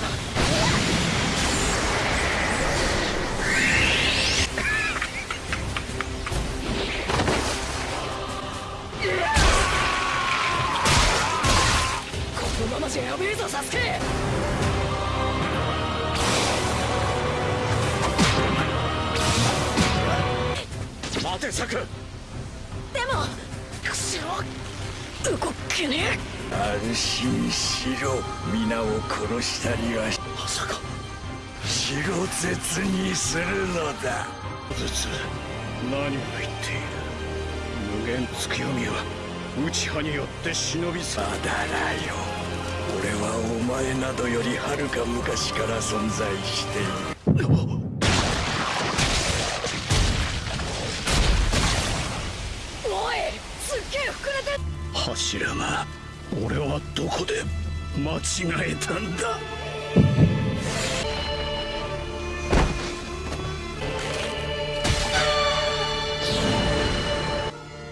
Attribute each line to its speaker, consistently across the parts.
Speaker 1: Come
Speaker 2: on. 心しろ皆を殺したりは
Speaker 1: まさか
Speaker 2: 白絶にするのだ。
Speaker 3: 絶何を言っている無限月読みは内派によって忍び去
Speaker 2: まだらよ俺は。お前などよりはるか昔から存在している
Speaker 1: おいすっげえ膨れて
Speaker 3: 柱が俺はどこで間違えたんだ。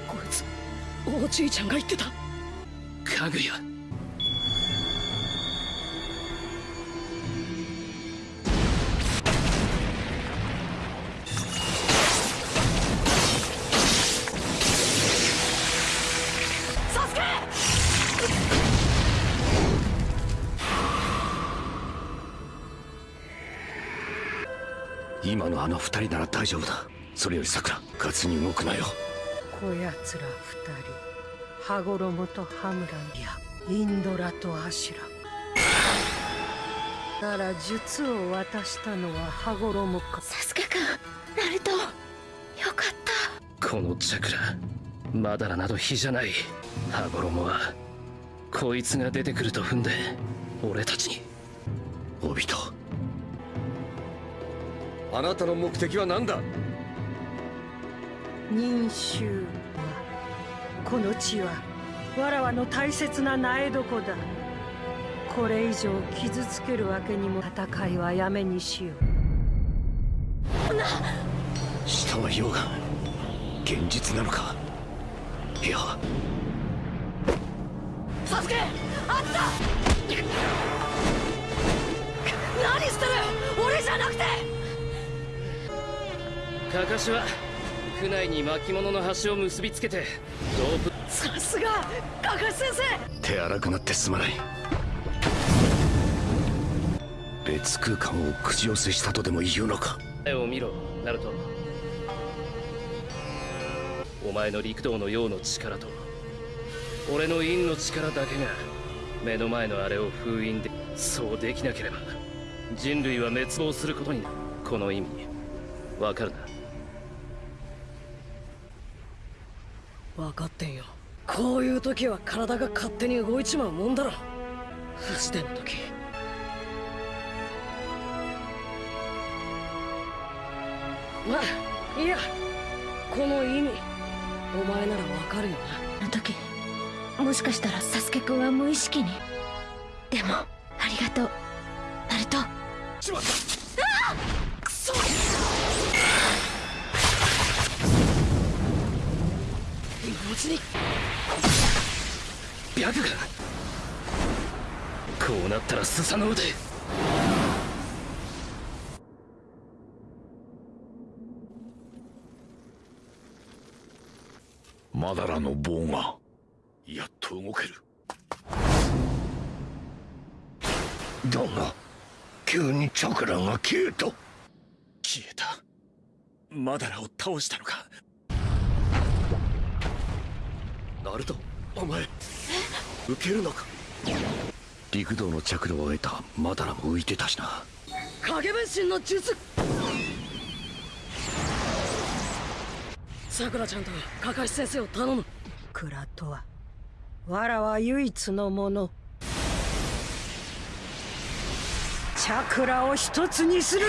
Speaker 1: こいつおじいちゃんが言ってた。
Speaker 4: かぐやあの二人なら大丈夫だ。それよりさくら勝つに動くなよ。
Speaker 5: こやつら二人羽衣とハムランやインドラとアシュラ。なら術を渡したのは羽衣か。
Speaker 6: サスケくんナルト。よかった。
Speaker 4: このチャクラマダラなど比じゃない。羽衣はこいつが出てくると踏んで俺たちに。帯と
Speaker 7: あなたの目的は何だ？
Speaker 5: 忍衆はこの地はわらわの大切な苗床だ。これ以上傷つけるわけにも戦いはやめにしよう。
Speaker 4: 下は溶岩現実なのか？いや。
Speaker 1: サスケあった
Speaker 4: カカシは区内に巻物の端を結びつけてロープ
Speaker 1: さすがカカシ先生！
Speaker 4: 手荒くなってすまない。別空間を口寄せしたとでも言うのか？絵を見ろナルト。お前の陸道の陽の力と俺の陰の力だけが目の前のあれを封印でそうできなければ人類は滅亡することになる。この意味わかるな？
Speaker 1: 分かってんよ。こういう時は体が勝手に動いちまうもんだろ。不自然の時。まあいいや。この意味お前ならわかるよ
Speaker 6: あの時もしかしたらサスケくんは無意識に。でもありがとう。ナルト。
Speaker 1: しまった。くそちに。
Speaker 4: 白が。こうなったらスサノオで。
Speaker 3: マダラの棒が。やっと動ける。
Speaker 2: だが急にチャクラが消えた。
Speaker 3: 消えた。マダラを倒したのか
Speaker 4: ナルトお前受けるのか？陸道の着路を得たマダラも浮いてたしな。
Speaker 1: 影分身の術。さくらちゃんとカカシ先生を頼む。
Speaker 5: クラとはわらは唯一のもの。チャクラを一つにする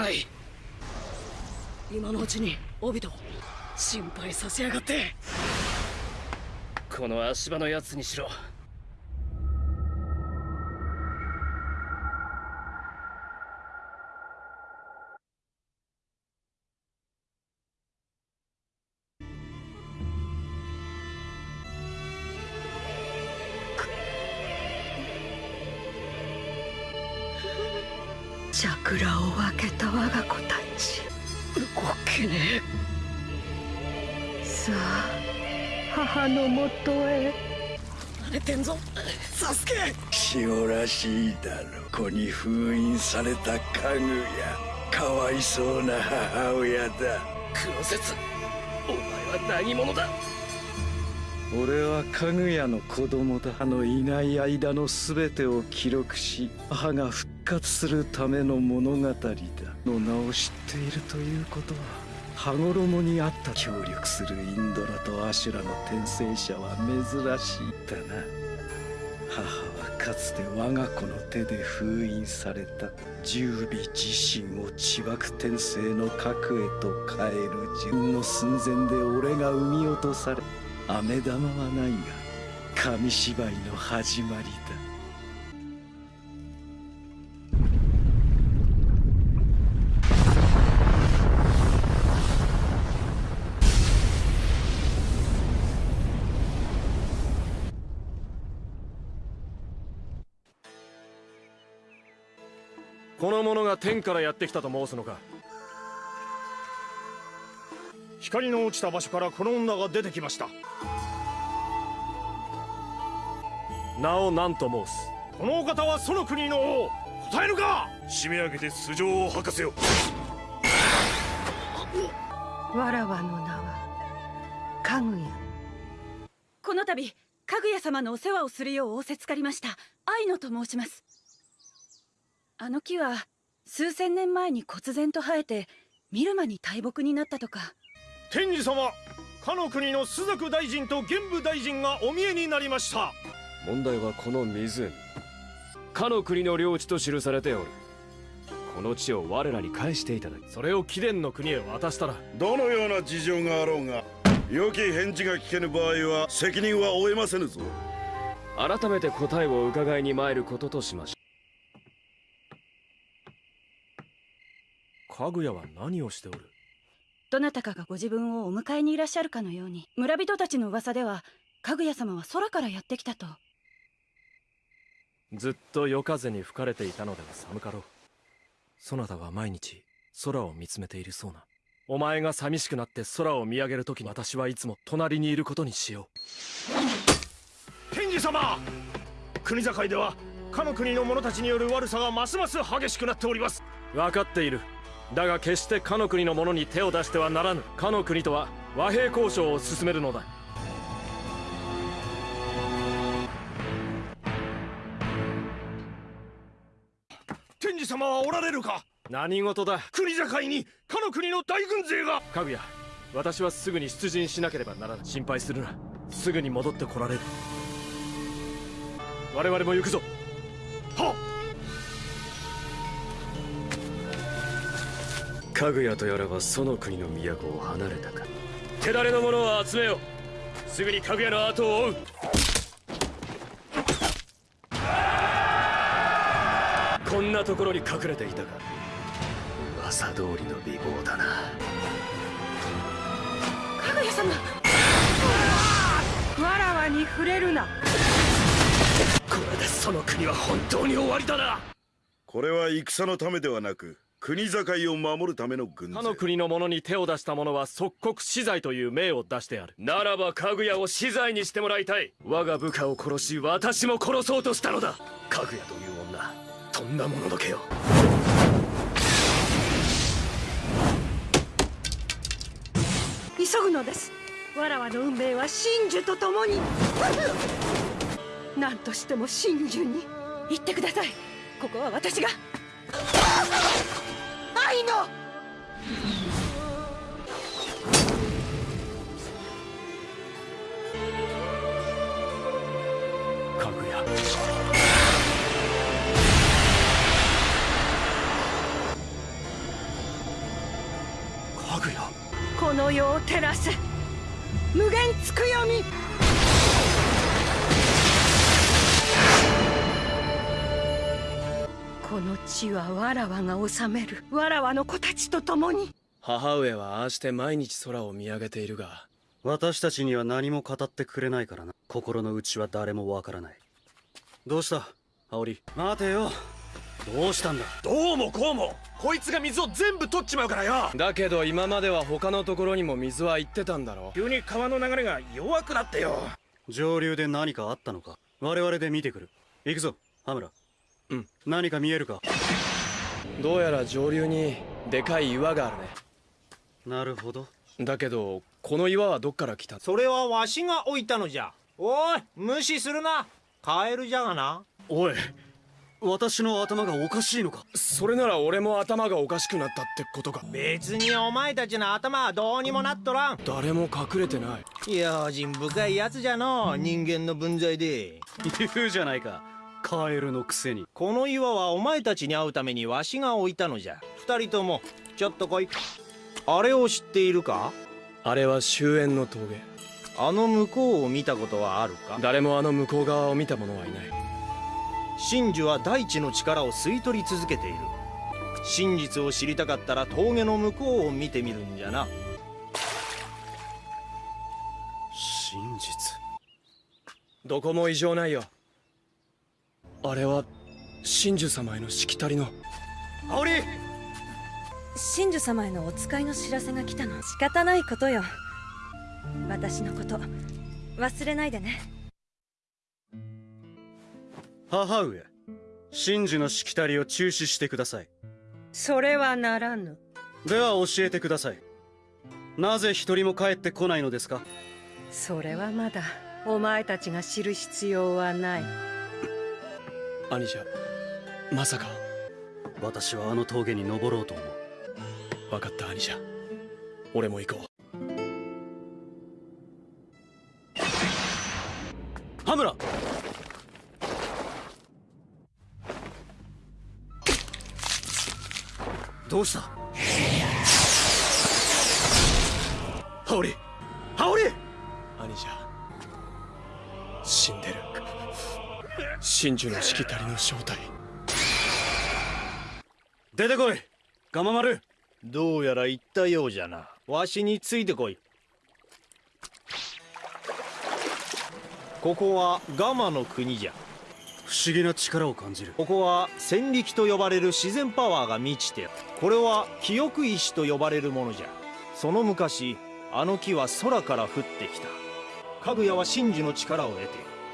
Speaker 8: ない。
Speaker 1: 今のうちにオビト心配させやがって。
Speaker 8: この足場のやつにしろ。
Speaker 1: 慣れてんぞ。サスケ。
Speaker 2: 塩らしいだろ。子に封印された家具や。かわいそうな母親だ。
Speaker 8: 黒節お前は何者だ。
Speaker 2: 俺は家具屋の子供だ。あのいない間の全てを記録し母が復活するための物語だ。の名を知っているということは羽衣にあった協力するインドラとアシュラの転生者は珍しいだな。母はかつて我が子の手で封印された。十尾自身を地爆転生の核へと変える自分の寸前で俺が生み落とされ飴玉はないが紙芝居の始まりだ。
Speaker 9: が天からやってきたと申すのか。
Speaker 10: 光の落ちた場所からこの女が出てきました。
Speaker 9: 名を何と申す。
Speaker 10: このお方はその国の王。答えるか。
Speaker 9: 締め上げて素性を吐かせよ。
Speaker 5: わらわの名はかぐや。
Speaker 11: この度かぐや様のお世話をするよう仰せつかりました。愛野と申します。あの木は数千年前に忽然と生えて見る間に大木になったとか。
Speaker 10: 天智様かの国の朱雀大臣と玄武大臣がお見えになりました。
Speaker 9: 問題はこの湖。かの国の領地と記されておる。この地を我らに返していただき。それを貴殿の国へ渡したら。
Speaker 12: どのような事情があろうが良き返事が聞けぬ場合は責任は負えませぬぞ。
Speaker 9: 改めて答えを伺いに参ることとしましたかぐやは何をしておる？
Speaker 11: どなたかがご自分をお迎えにいらっしゃるかのように村人たちの噂ではかぐや様は空からやってきたと。
Speaker 9: ずっと夜風に吹かれていたのでは寒かろう。そなたは毎日空を見つめているそうな。お前が寂しくなって空を見上げるときに私はいつも隣にいることにしよ
Speaker 10: 天智様国境ではかの国の者たちによる悪さがますます激しくなっております。
Speaker 9: う分かっているだが決してかの国の者に手を出してはならぬ。かの国とは和平交渉を進めるのだ。
Speaker 10: 天智様はおられるか？
Speaker 9: 何事だ？
Speaker 10: 国境にかの国の大軍勢が？
Speaker 9: かぐや私はすぐに出陣しなければならない心配するな。すぐに戻ってこられる。我々も行くぞ。
Speaker 10: は
Speaker 8: かぐやとやらはその国の都を離れたか。手だれの者を集めよすぐにかぐやの後を追う。こんなところに隠れていたか噂通りの美貌だな。
Speaker 11: かぐや様。
Speaker 5: わらわに触れるな。
Speaker 8: これでその国は本当に終わりだな。
Speaker 12: これは戦のためではなく国境を守るための軍
Speaker 9: 他の国の者に手を出した者は即刻死罪という命を出してある。
Speaker 8: ならばかぐやを死罪にしてもらいたい。我が部下を殺し私も殺そうとしたのだ。かぐやという女とんだもののけよ。
Speaker 5: 急ぐのです。わらわの運命は真珠と共に。何としても真珠に。
Speaker 11: 言ってください。ここは私が
Speaker 5: な
Speaker 9: いの。こ
Speaker 5: の世を照らす。無限つくよみこの地はわらわが治める。わらわの子たちと共に。
Speaker 9: 母上はああして毎日空を見上げているが。
Speaker 13: 私たちには何も語ってくれないからな。心の内は誰もわからない。どうした？羽織。待てよ。どうしたんだ？
Speaker 9: どうもこうも。こいつが水を全部取っちまうからよ。だけど今までは他のところにも水は行ってたんだろ
Speaker 3: 急に川の流れが弱くなってよ。
Speaker 13: 上流で何かあったのか？我々で見てくる。行くぞ羽村
Speaker 9: うん。
Speaker 13: 何か見えるか？
Speaker 9: どうやら上流にでかい岩があるね。
Speaker 13: なるほど。
Speaker 9: だけどこの岩はどっから来た？
Speaker 10: それはわしが置いたのじゃ。おい無視するな。カエルじゃがな。
Speaker 13: おい私の頭がおかしいのか？
Speaker 9: それなら俺も頭がおかしくなったってことか。
Speaker 10: 別にお前たちの頭はどうにもなっとらん。
Speaker 9: 誰も隠れてない。
Speaker 10: 用心深いやつじゃの人間の分際で。
Speaker 13: 言うじゃないかカエルのくせに。
Speaker 10: この岩はお前たちに会うためにわしが置いたのじゃ。二人ともちょっと来い。あれを知っているか？
Speaker 9: あれは終焉の峠。
Speaker 10: あの向こうを見たことはあるか？
Speaker 9: 誰もあの向こう側を見た者はいない。
Speaker 10: 真珠は大地の力を吸い取り続けている。真実を知りたかったら峠の向こうを見てみるんじゃな。
Speaker 13: 真実。
Speaker 9: どこも異常ないよあれは真珠様へのしきたりの。
Speaker 13: 羽織！
Speaker 14: 真珠様へのお使いの知らせが来たの。仕方ないことよ。私のこと。忘れないでね。
Speaker 13: 母上真珠のしきたりを中止してください。
Speaker 5: それはならぬ。
Speaker 13: では教えてください。なぜ一人も帰ってこないのですか？
Speaker 5: それはまだお前たちが知る必要はない
Speaker 9: 兄者まさか。
Speaker 13: 私はあの峠に登ろうと思う。
Speaker 9: 分かった兄者。俺も行こう。
Speaker 13: 羽村！どうした？
Speaker 9: 羽織真珠のしきたりの正体。
Speaker 13: 出てこい。ガマ丸。
Speaker 10: どうやら言ったようじゃな。わしについてこい。ここはガマの国じゃ。
Speaker 13: 不思議な力を感じる。
Speaker 10: ここは戦力と呼ばれる自然パワーが満ちてこれは記憶石と呼ばれるものじゃ。その昔あの木は空から降ってきた。かぐやは真珠の力を得て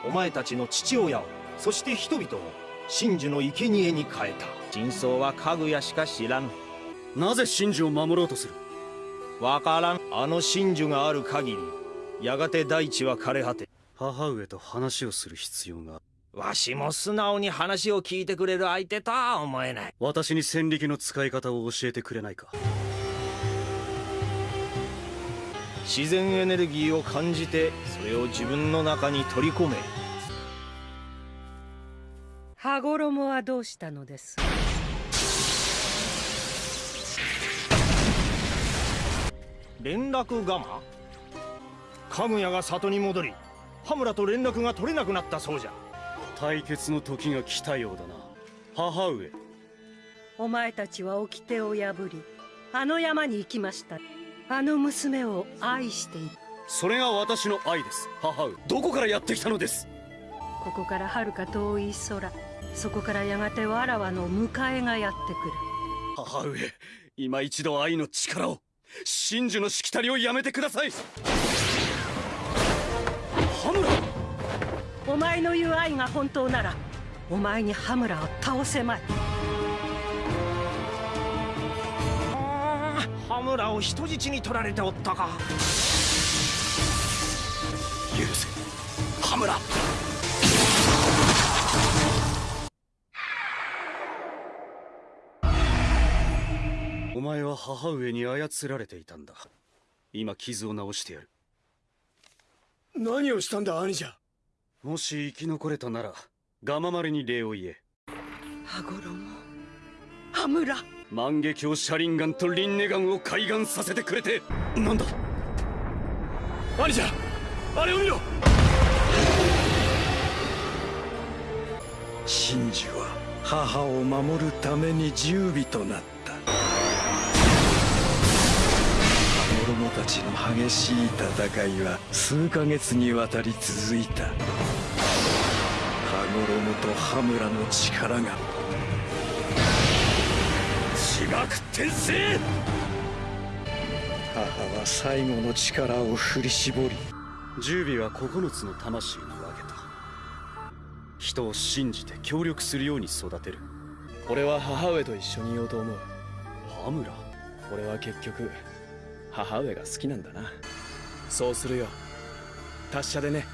Speaker 10: お前たちの父親をそして人々を真珠の生贄に変えた。真相はかぐやしか知らぬ
Speaker 13: なぜ真珠を守ろうとする？
Speaker 10: わからん。あの真珠がある限りやがて大地は枯れ果て
Speaker 13: 母上と話をする必要が。
Speaker 10: わしも素直に話を聞いてくれる相手とは思えない。
Speaker 13: 私に戦力の使い方を教えてくれないか。
Speaker 10: 自然エネルギーを感じてそれを自分の中に取り込め
Speaker 5: 羽衣はどうしたのです？
Speaker 10: 連絡ガマかぐやが里に戻り羽村と連絡が取れなくなったそうじゃ。
Speaker 13: 対決の時が来たようだな。母上。
Speaker 5: お前たちは掟を破りあの山に行きました。あの娘を愛している。
Speaker 13: それが私の愛です母上。どこからやってきたのです？
Speaker 5: ここから遥か遠い空そこからやがてわらわの迎えがやってくる。
Speaker 13: 母上今一度愛の力を真珠のしきたりをやめてください。羽村！
Speaker 5: お前の言う愛が本当ならお前に羽村を倒せまい。
Speaker 10: 羽村を人質に取られておったか。
Speaker 13: 許せ。羽村前は母上に操られていたんだ。今傷を治してやる。
Speaker 9: 何をしたんだ兄者。
Speaker 13: もし生き残れたならガマ丸に礼を言え。
Speaker 5: 羽衣羽村。
Speaker 13: 万華鏡車輪ガンとリンネガンを開眼させてくれて。なんだ？
Speaker 9: 兄者あれを見ろ。
Speaker 2: 真珠は母を守るために十尾となったちの激しい戦いは数ヶ月にわたり続いた。羽衣と羽村の力が。
Speaker 3: 自爆転生
Speaker 2: 母は最後の力を振り絞り。
Speaker 13: 十尾は9つの魂に分けた。人を信じて協力するように育てる。
Speaker 9: 俺は母上と一緒にいようと思う。
Speaker 13: 羽村。
Speaker 9: 俺は結局母上が好きなんだな。そうするよ。達者でね。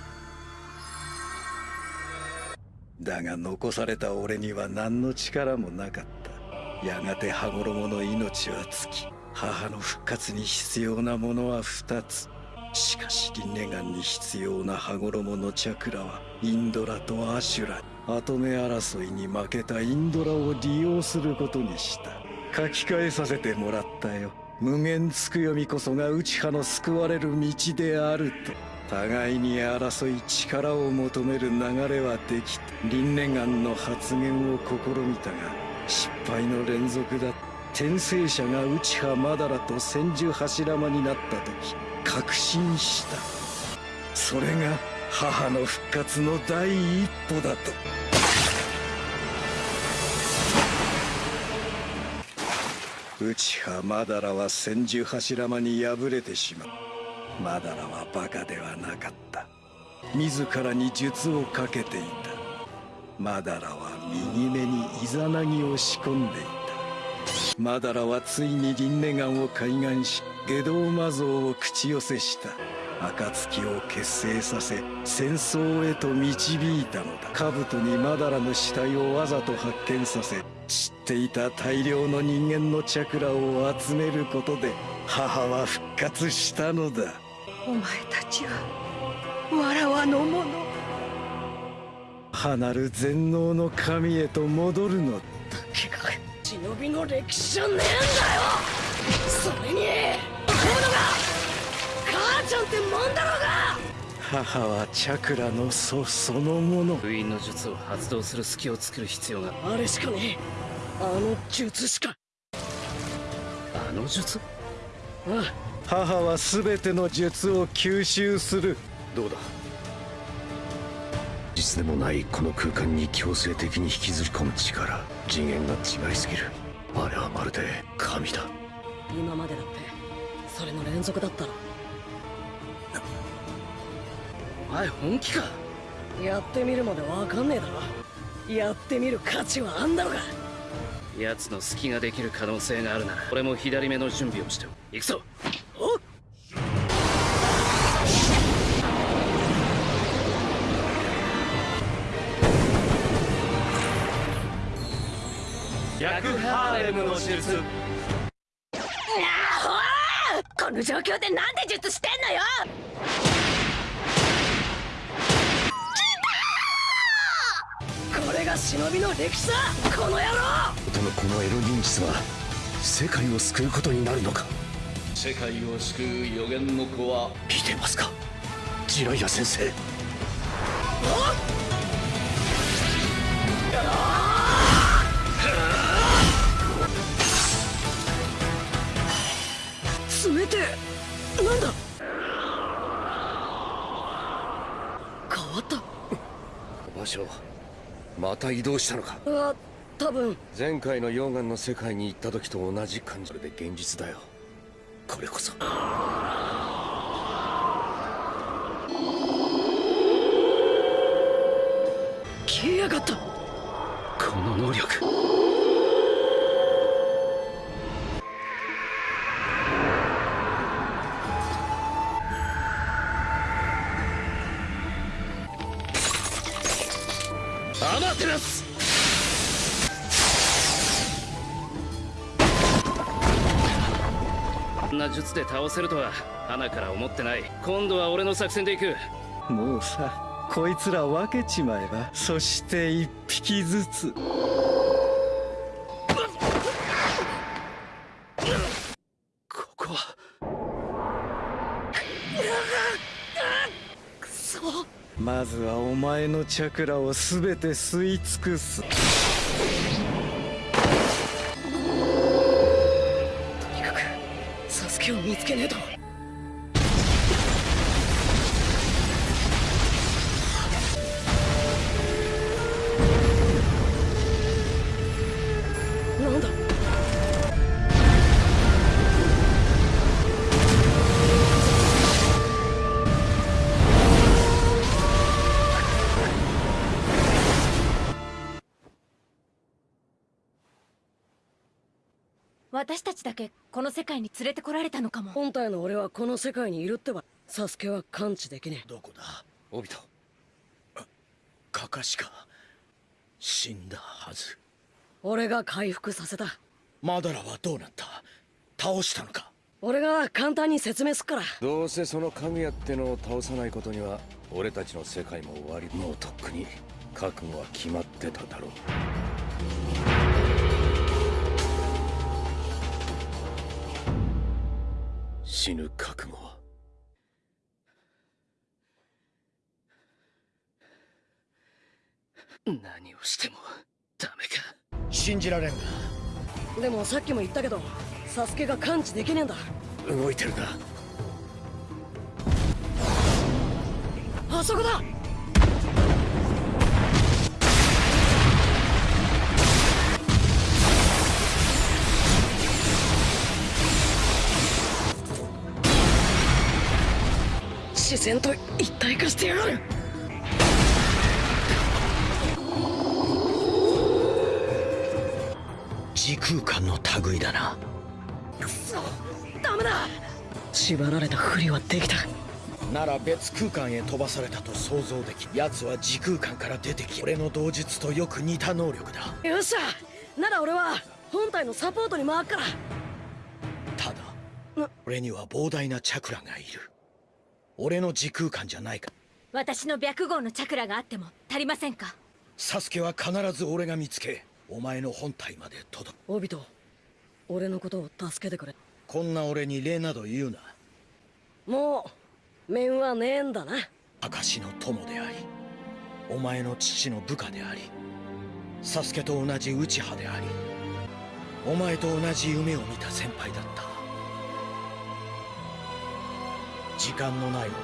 Speaker 2: だが残された俺には何の力もなかった。やがて羽衣の命は尽き母の復活に必要なものは2つ。しかしリネガンに必要な羽衣のチャクラはインドラとアシュラ跡目争いに負けたインドラを利用することにした。書き換えさせてもらったよ無限つくよみこそが内派の救われる道であると互いに争い力を求める流れはできたリンネガンの発言を試みたが失敗の連続だ転生者が内派マダラと千住柱間になった時確信した。それが母の復活の第一歩だと。内派マダラは千住柱間に敗れてしまう。マダラはバカではなかった。自らに術をかけていた。マダラは右目にイザナギを仕込んでいた。マダラはついにリンネガンを開眼し下道魔像を口寄せした。暁を結成させ戦争へと導いたのだ。兜にマダラの死体をわざと発見させ知っていた大量の人間のチャクラを集めることで母は復活したのだ。
Speaker 5: お前たちはわらわのもの。
Speaker 2: 離る全能の神へと戻るのだ。
Speaker 1: けか忍びの歴史じゃねえんだよ。それに思うのが母ちゃんってもんだろうが
Speaker 2: 母はチャクラの祖そのもの。
Speaker 4: 封印の術を発動する隙を作る必要が。
Speaker 1: あれしかねえ。あの術しか。
Speaker 4: あの術？
Speaker 1: ああ。
Speaker 2: 母は全ての術を吸収する。
Speaker 3: どうだ？実でもないこの空間に強制的に引きずり込む力。次元が違いすぎる。あれはまるで神だ。
Speaker 1: 今までだってそれの連続だったろ
Speaker 4: 前本気か？
Speaker 1: やってみるまでわかんねえだろ。やってみる価値はあんだろが
Speaker 4: 奴の隙ができる可能性があるなら俺も左目の準備をして行くぞ。
Speaker 1: お
Speaker 9: 逆ハーレムの術。
Speaker 6: この状況でなんで術してんのよ
Speaker 1: 忍びの歴史だこの野郎！
Speaker 3: 音のこのエロ忍術は世界を救うことになるのか？
Speaker 15: 世界を救う予言の子は
Speaker 3: 見てますか？ジライア先生。
Speaker 1: 冷てえ！なんだ変わった
Speaker 7: 場所また移動したのか？
Speaker 1: あ多分。
Speaker 7: 前回の溶岩の世界に行った時と同じ感じ。で現実だよこれこそ。
Speaker 1: 消えやがった。
Speaker 4: この能力こんな術で倒せるとは花から思ってない。今度は俺の作戦で行く。
Speaker 2: もうさこいつら分けちまえばそして一匹ずつ。
Speaker 7: ここは。
Speaker 2: まずはお前のチャクラを全て吸い尽くす
Speaker 1: 助けを見つけねえと。
Speaker 6: 私たちだけこの世界に連れてこられたのかも。
Speaker 1: 本体の俺はこの世界にいるってば。サスケは感知できねえ。
Speaker 3: どこだ？
Speaker 7: オビト。
Speaker 3: カカシか死んだはず。
Speaker 1: 俺が回復させた。
Speaker 3: マダラはどうなった？倒したのか？
Speaker 1: 俺が簡単に説明すっから。
Speaker 7: どうせそのかぐやってのを倒さないことには俺たちの世界も終わり。もうとっくに覚悟は決まってただろう死ぬ覚悟は？
Speaker 4: 何をしてもダメか。
Speaker 3: 信じられんが
Speaker 1: でもさっきも言ったけどサスケが感知できねえんだ。
Speaker 7: 動いてるな。
Speaker 1: あそこだ視線と一体化してやがる。
Speaker 3: 時空間の類だな。
Speaker 1: くそダメだ。縛られたふりはできた。
Speaker 3: なら別空間へ飛ばされたと想像でき奴は時空間から出てき俺の同術とよく似た能力だ。
Speaker 1: よっしゃ。なら俺は本体のサポートに回っから。
Speaker 3: ただ俺には膨大なチャクラがいる俺の時空間じゃないか。
Speaker 6: 私の白号のチャクラがあっても足りませんか？
Speaker 3: サスケは必ず俺が見つけお前の本体まで届く。
Speaker 1: オビト俺のことを助けてくれ。
Speaker 3: こんな俺に礼など言うな。
Speaker 1: もう面はねえんだな。
Speaker 3: 証の友でありお前の父の部下でありサスケと同じ内派でありお前と同じ夢を見た先輩だった時間のない俺が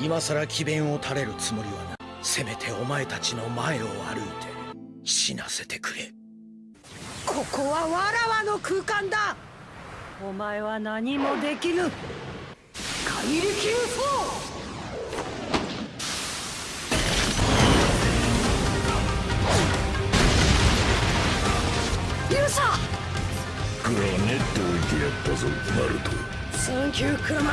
Speaker 3: 今さら詭弁を垂れるつもりはなせめてお前たちの前を歩いて死なせてくれ。
Speaker 5: ここはわらわの空間だ。お前は何もできぬ。怪力輸
Speaker 1: 送勇者
Speaker 16: グラネット置いてやったぞナルト
Speaker 1: サンキュークラマ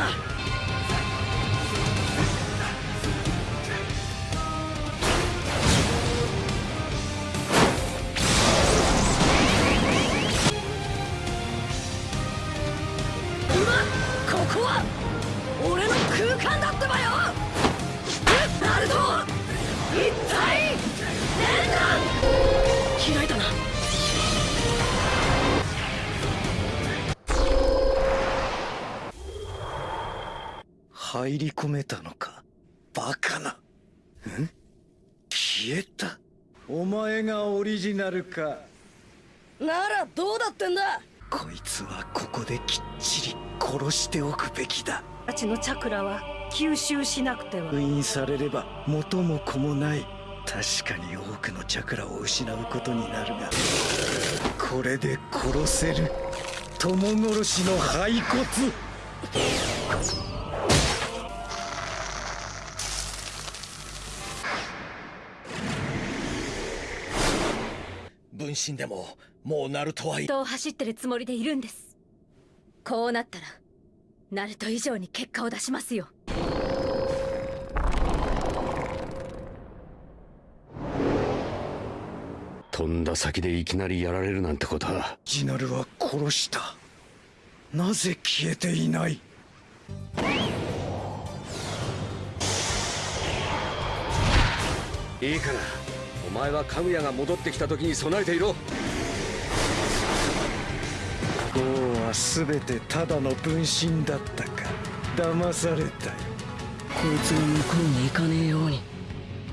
Speaker 2: めたのか？バカな。ん？消えた。お前がオリジナルか。
Speaker 1: ならどうだってんだ。
Speaker 2: こいつはここできっちり殺しておくべきだ。
Speaker 5: たちのチャクラは吸収しなくては。
Speaker 2: 封印されれば元も子もない。確かに多くのチャクラを失うことになるが。これで殺せる。友殺しの骸骨
Speaker 3: 分身でももうナルトはい
Speaker 6: 人を走ってるつもりでいるんです。こうなったらナルト以上に結果を出しますよ。
Speaker 7: 飛んだ先でいきなりやられるなんてことは。
Speaker 2: ジナルは殺した。なぜ消えていない？
Speaker 7: いいからお前はかぐやが戻ってきた時に備えていろ。
Speaker 2: 王は全てただの分身だったか。騙されたよ。
Speaker 1: こいつが向こうに行かねえように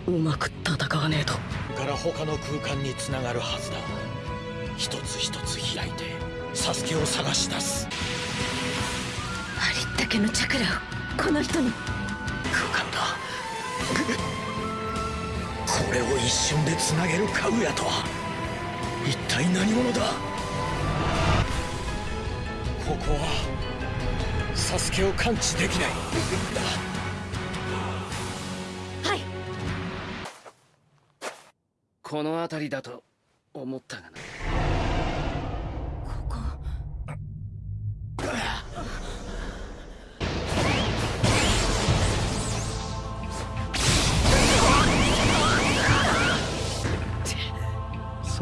Speaker 1: うまく戦わねえと。
Speaker 3: から他の空間につながるはずだ。一つ一つ開いてサスケを探し出す。
Speaker 6: ありったけのチャクラをこの人に。
Speaker 3: 空間だこれを一瞬でつなげるかぐやとは。一体何者だ？ここはサスケを感知できない。
Speaker 11: はい。
Speaker 4: この辺りだと思ったがな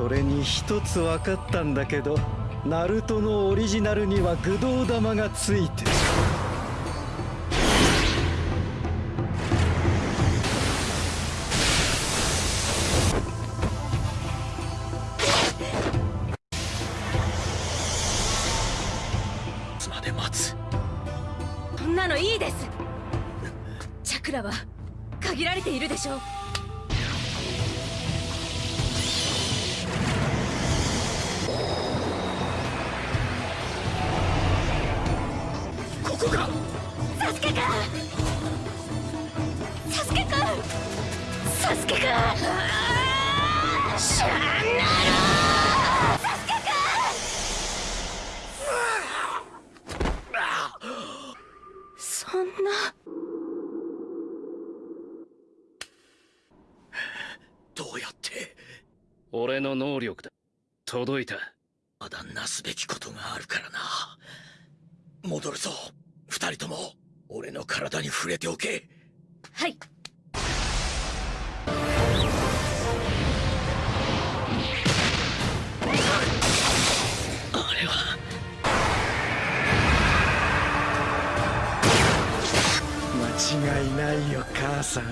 Speaker 2: それに一つ分かったんだけどナルトのオリジナルには愚道玉がついてる。
Speaker 3: いつまで待つ。
Speaker 6: そんなのいいです。チャクラは限られているでしょう
Speaker 3: こか
Speaker 6: サスケくんサスケくんサスケくんシャンナロサスケくんそんな
Speaker 3: どうやって？
Speaker 4: 俺の能力だ。届いた。
Speaker 3: まだなすべきことがあるからな。戻るぞ。二人とも俺の体に触れておけ。
Speaker 6: はい。
Speaker 3: あれは。
Speaker 2: 間違いないよ母さん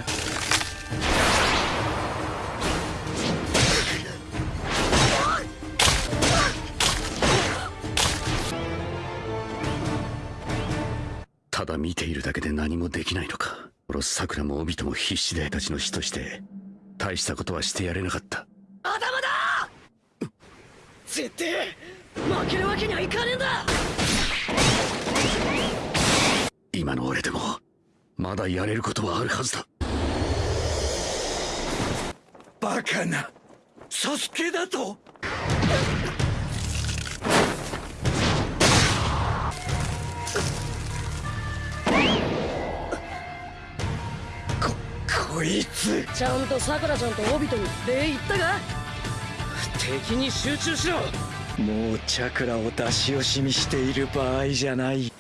Speaker 17: ただ見ているだけで何もできないのか。殺す桜も帯とも必死でたちの死として大したことはしてやれなかった。
Speaker 1: 頭だ!絶対負けるわけにはいかねえんだ!
Speaker 17: 今の俺でもまだやれることはあるはずだ。
Speaker 3: バカなサスケだと?こいつ。
Speaker 1: ちゃんとさくらちゃんとオビトに礼言ったか？
Speaker 4: 敵に集中しろ。
Speaker 2: もうチャクラを出し惜しみしている場合じゃない。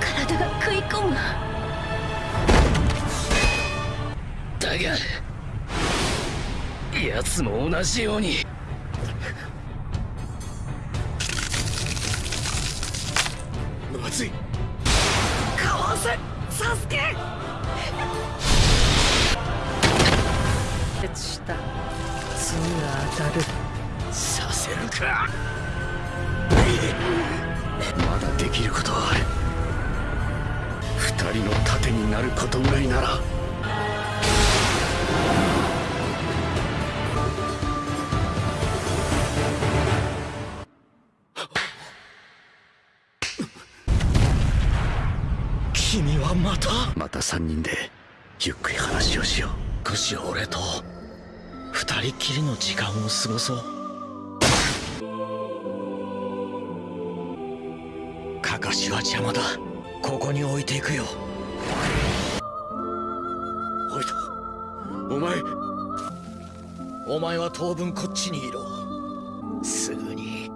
Speaker 6: 体が食い込む。
Speaker 4: だが奴も同じように
Speaker 1: せサスケ
Speaker 5: 決した次は当たる
Speaker 3: させるか
Speaker 17: まだできることはある。二人の盾になることぐらいなら。
Speaker 3: た
Speaker 17: また三人でゆっくり話をしよう。
Speaker 3: 少し俺と二人きりの時間を過ごそう。かかしは邪魔だ。ここに置いていくよ。おいとお前。お前は当分こっちにいろ。すぐに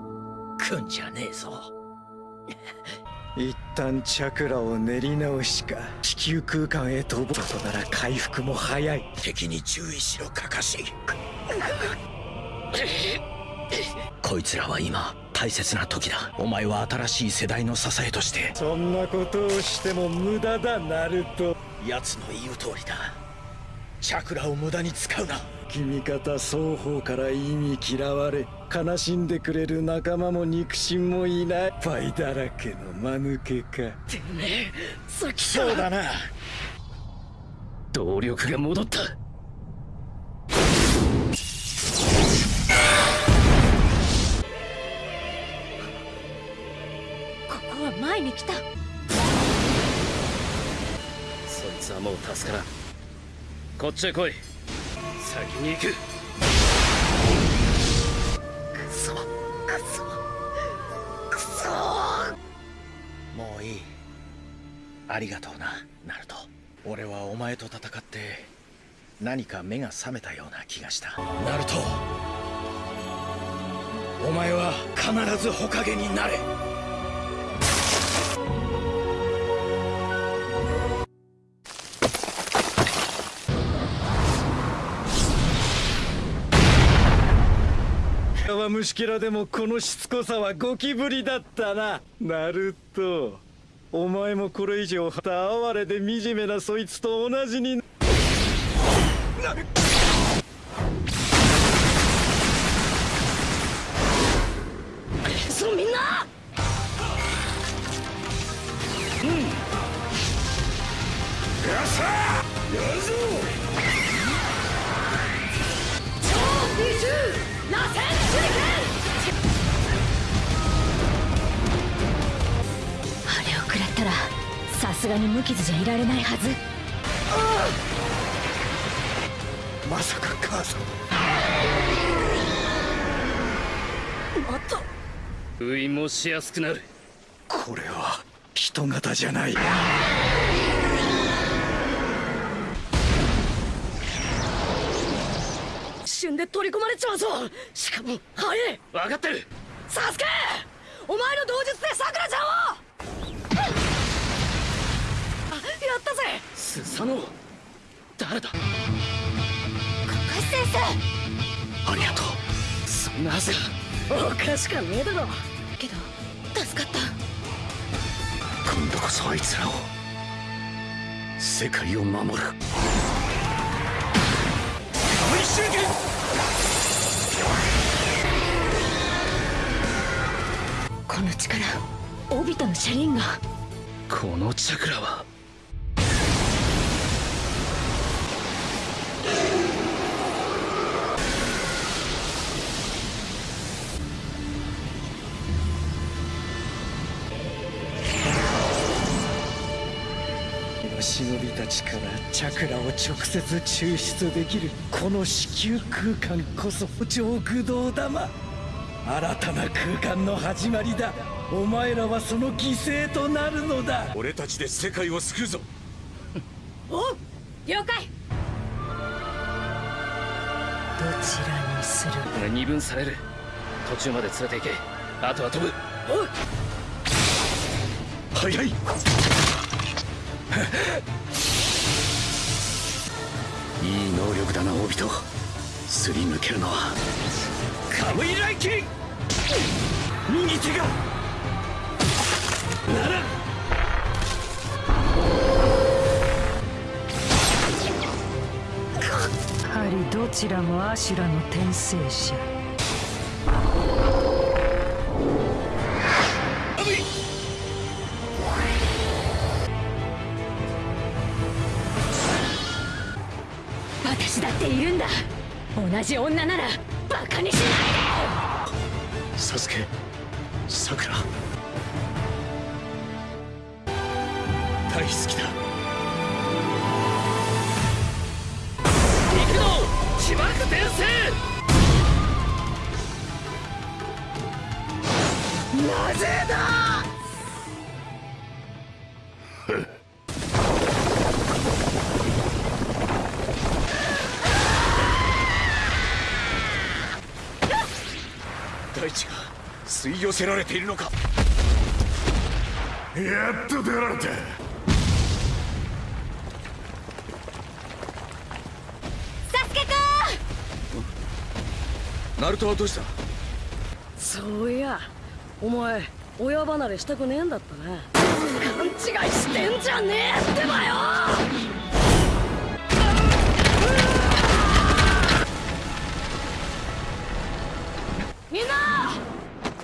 Speaker 3: 来んじゃねえぞ。
Speaker 2: 一旦チャクラを練り直しか地球空間へ飛ぶことなら回復も早い。
Speaker 3: 敵に注意しろカカシ。こいつらは今大切な時だ。お前は新しい世代の支えとして。
Speaker 2: そんなことをしても無駄だナルト。
Speaker 3: 奴の言う通りだ。チャクラを無駄に使うな
Speaker 2: 敵味方双方から意味嫌われ悲しんでくれる仲間も肉親もいない。パイだらけの間抜けか。
Speaker 1: てめえさっき
Speaker 2: そうだな。
Speaker 4: 動力が戻った。
Speaker 6: ここは前に来た。
Speaker 4: そいつはもう助からん。こっちへ来い先に行く。
Speaker 1: クソクソクソ。
Speaker 3: もういい。ありがとうなナルト。俺はお前と戦って何か目が覚めたような気がした。ナルトお前は必ず火影になれ
Speaker 2: は虫けらでもこのしつこさはゴキブリだったな。ナルト。お前もこれ以上た哀れで惨めなそいつと同じに。な
Speaker 1: みんな。
Speaker 16: うん。よっしゃやるぞ
Speaker 1: 超
Speaker 6: すがに無傷じゃいられないはず。
Speaker 2: まさか母さん。
Speaker 1: また。
Speaker 4: 封印もしやすくなる。
Speaker 2: これは人型じゃない。
Speaker 1: 一瞬で取り込まれちまうぞ。しかも早い。
Speaker 4: 分かってる。
Speaker 1: サスケ！お前の同術でさくらちゃんをったぜ。
Speaker 4: スサノオ誰だ？
Speaker 6: カカシ先
Speaker 4: ありがとう。そんなはずが。
Speaker 1: おかしかねえだろ。
Speaker 6: けど助かった。
Speaker 17: 今度こそあいつらを。世界を守る。
Speaker 16: 大集結
Speaker 6: この力オビトの車輪が。
Speaker 4: このチャクラは
Speaker 2: ちからチャクラを直接抽出できるこの子宮空間こそ上駆動玉。新たな空間の始まりだ。お前らはその犠牲となるのだ。
Speaker 16: 俺たちで世界を救うぞ。
Speaker 1: お了解。
Speaker 5: どちらにする？
Speaker 4: 二分される。途中まで連れて行け。あとは飛ぶ。
Speaker 2: 早い
Speaker 17: いい能力だなオビト。すり抜けるのは。
Speaker 2: カムイライキン右手が！なら！
Speaker 5: やはり。どちらもアシュラの転生者
Speaker 6: 同じ女ならバカにしないで！
Speaker 17: サスケ大
Speaker 16: 地が吸い寄せられているのか。やっと出られた
Speaker 6: サスケく
Speaker 16: ナルトはどうした？
Speaker 1: そういやお前親離れしたくねえんだったな勘違いしてんじゃねえってばよ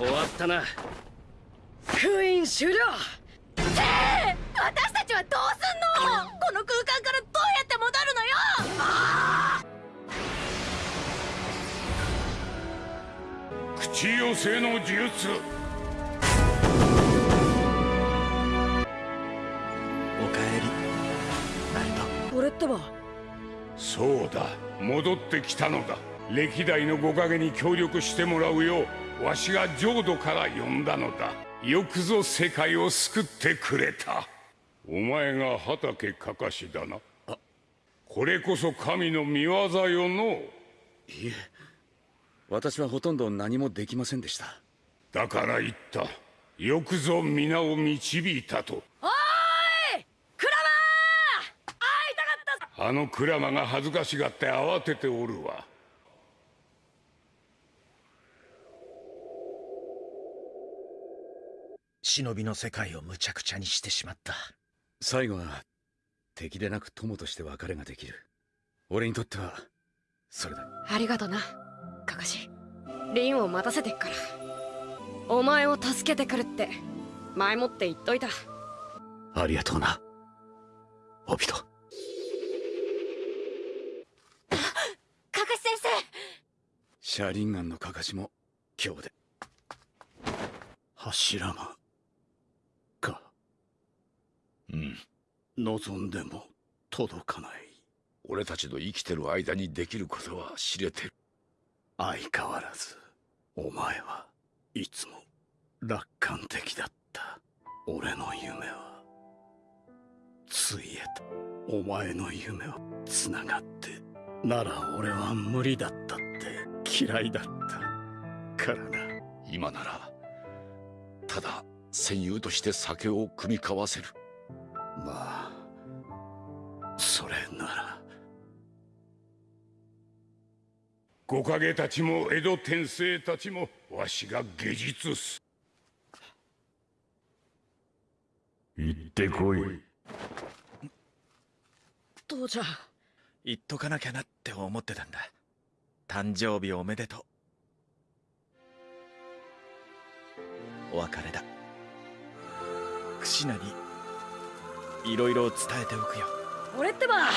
Speaker 4: 終わったな。
Speaker 1: 封印終了。
Speaker 6: 私たちはどうすんの？この空間からどうやって戻るのよ？
Speaker 16: 口寄せの術。
Speaker 3: おかえり。ナルト。
Speaker 1: これってば
Speaker 16: そうだ。戻ってきたのだ。歴代のご影に協力してもらうようわしが浄土から呼んだのだ。よくぞ世界を救ってくれた。お前が畑かかしだな。これこそ神の見業よの。
Speaker 17: いえ。私はほとんど何もできませんでした。
Speaker 16: だから言った。よくぞ皆を導いたと。
Speaker 1: おーい！クラマー会いたかった
Speaker 16: あのクラマが恥ずかしがって慌てておるわ
Speaker 3: 忍びの世界を無茶苦茶にしてしまった。
Speaker 17: 最後は敵でなく友として別れができる。俺にとってはそれだ。
Speaker 18: ありがとなカカシ。リンを待たせてっから。お前を助けてくるって前もって言っといた。
Speaker 17: ありがとうな。オビト。
Speaker 6: カカシ先生。
Speaker 17: シャリンガンのかかしも今日で。
Speaker 2: 柱間か
Speaker 19: うん
Speaker 2: 望んでも届かない。
Speaker 19: 俺たちの生きてる間にできることは知れてる。
Speaker 2: 相変わらずお前はいつも楽観的だった。俺の夢はついえたお前の夢はつながってなら俺は無理だったって嫌いだった。からな。
Speaker 19: 今ならただ戦友として酒を酌み交わせる
Speaker 2: まあそれなら。
Speaker 16: 木陰たちも江戸天聖たちもわしが下術す。
Speaker 2: 行ってこい。
Speaker 1: 父ちゃ。ん
Speaker 3: 言っとかなきゃなって思ってたんだ。誕生日おめでとう。お別れだ。クシナにいろいろ伝えておくよ。
Speaker 1: 俺ってば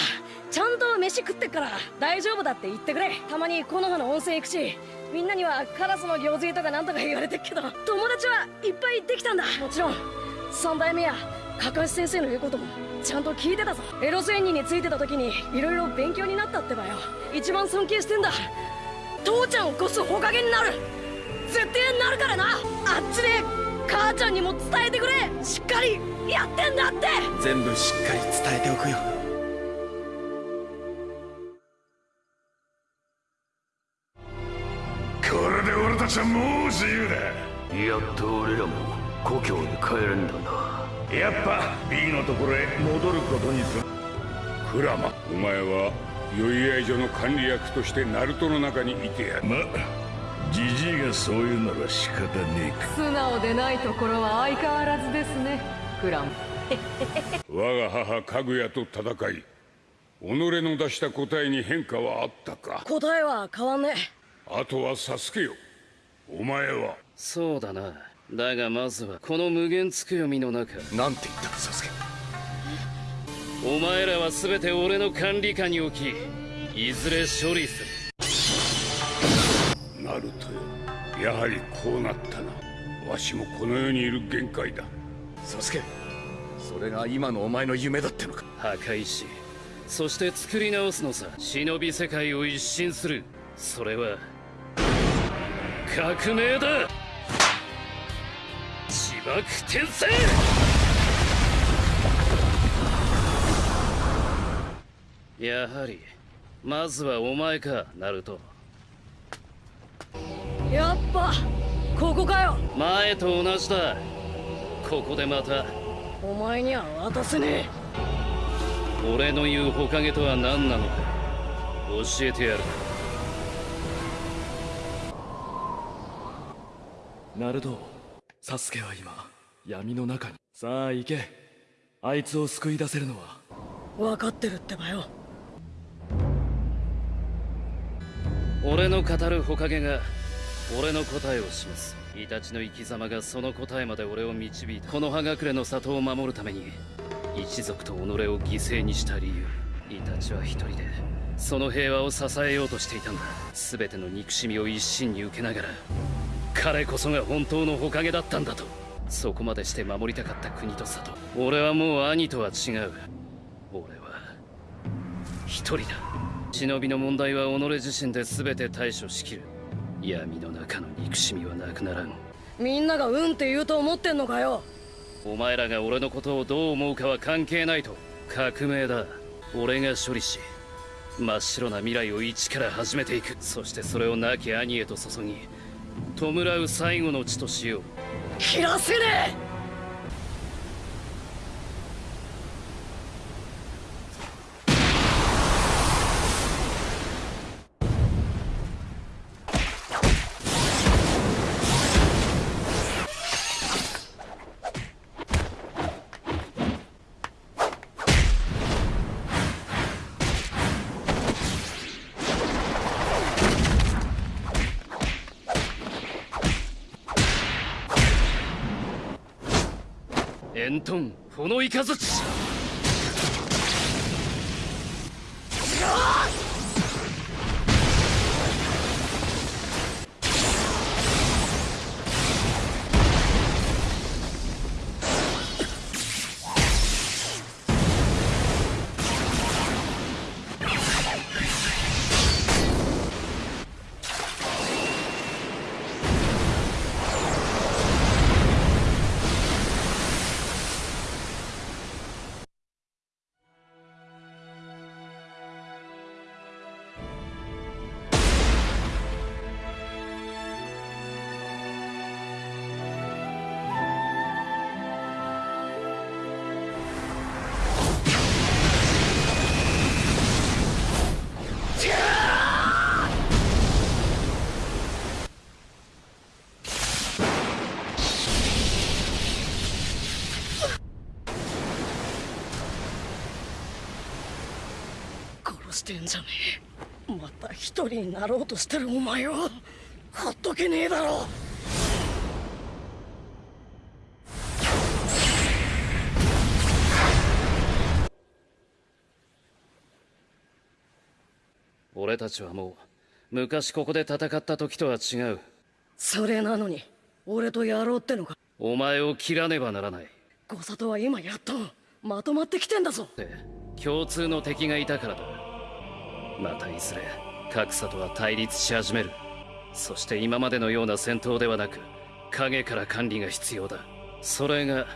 Speaker 1: ちゃんと飯食ってっから大丈夫だって言ってくれ。たまに木の葉の温泉行くしみんなにはカラスの行水とかなんとか言われてっけど友達はいっぱいできたんだ。もちろん三代目やカカシ先生の言うこともちゃんと聞いてたぞ。エロス演技についてた時にいろいろ勉強になったってばよ。一番尊敬してんだ。父ちゃんを越すほかげになる。絶対なるからな。あっちで母ちゃんにも伝えてくれ。しっかりやってんだって！
Speaker 3: 全部しっかり伝えておくよ。
Speaker 16: これで俺たちはもう自由だ。
Speaker 20: やっと俺らも故郷に帰れんだな。
Speaker 16: やっぱ B のところへ戻ることにする。クラマお前は酔い合い所の管理役としてナルトの中にいてやる。
Speaker 20: まジジイがそう言うなら仕方ねえか。
Speaker 21: 素直でないところは相変わらずですねクラン
Speaker 16: 我が母かぐやと戦い己の出した答えに変化はあったか？
Speaker 1: 答えは変わんね
Speaker 16: あとはサスケよ。お前は？
Speaker 4: そうだな。だがまずはこの無限つくよみの中。
Speaker 19: なんて言ったサスケ？
Speaker 4: お前らは全て俺の管理下に置きいずれ処理する。
Speaker 16: ナルトよやはりこうなったな。わしもこの世にいる限界だ
Speaker 17: サスケ。それが今のお前の夢だってのか。
Speaker 4: 破壊しそして作り直すのさ。忍び世界を一新する。それは革命だ。自爆転生。やはりまずはお前かナルト。
Speaker 1: やっぱここかよ。
Speaker 4: 前と同じだここでまた
Speaker 1: お前には渡せね
Speaker 4: 俺の言うほかげとは何なのか教えてやる。
Speaker 9: ナルトサスケは今闇の中に。さあ行け。あいつを救い出せるのは。
Speaker 1: え分かってるってばよ。
Speaker 4: 俺の語るほかげが俺の答えを示すイタチの生き様がその答えまで俺を導いた。この葉隠れの里を守るために一族と己を犠牲にした理由イタチは一人でその平和を支えようとしていたんだ。全ての憎しみを一身に受けながら彼こそが本当の火影だったんだとそこまでして守りたかった国と里。俺はもう兄とは違う。俺は一人だ。忍びの問題は己自身で全て対処しきる。闇の中の憎しみはなくならん。
Speaker 1: みんながうんって言うと思ってんのかよ。
Speaker 4: お前らが俺のことをどう思うかは関係ないと。革命だ。俺が処理し真っ白な未来を一から始めていく。そしてそれを亡き兄へと注ぎ弔う最後の地としよう。
Speaker 1: 切らせねえ
Speaker 4: エントンフォノしてんじゃねえ。また一人になろうとしてるお前を。ほっとけねえだろ。俺たちはもう昔ここで戦った時とは違う。
Speaker 1: それなのに俺とやろうってのか。
Speaker 4: お前を切らねばならない。
Speaker 1: 小里は今やっとまとまってきてんだぞ。
Speaker 4: って共通の敵がいたからだまたいずれ格差とは対立し始める。そして今までのような戦闘ではなく影から管理が必要だ。それが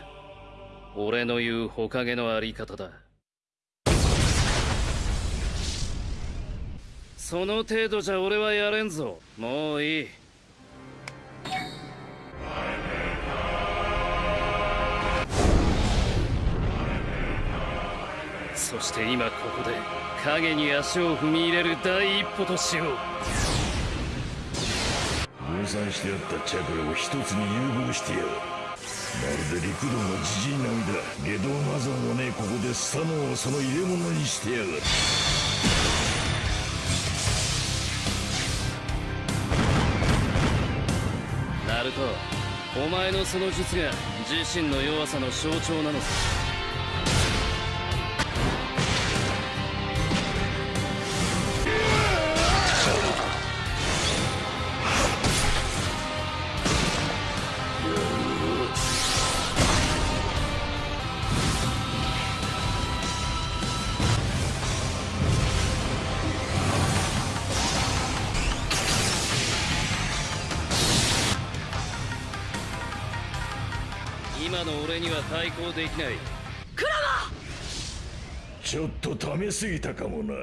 Speaker 4: 俺の言う火影のあり方だ。その程度じゃ俺はやれんぞ。もういい。そして今ここで影に足を踏み入れる第一歩としよう。
Speaker 22: 分散してあったチャクラを一つに融合してやる。まるで陸道の自陣並みだ。下道マザーもねここでスタノをその入れ物にしてやがる。
Speaker 4: ナルトお前のその術が自身の弱さの象徴なのさ対抗できない。
Speaker 1: クラ
Speaker 22: ちょっと溜めすぎたかもな。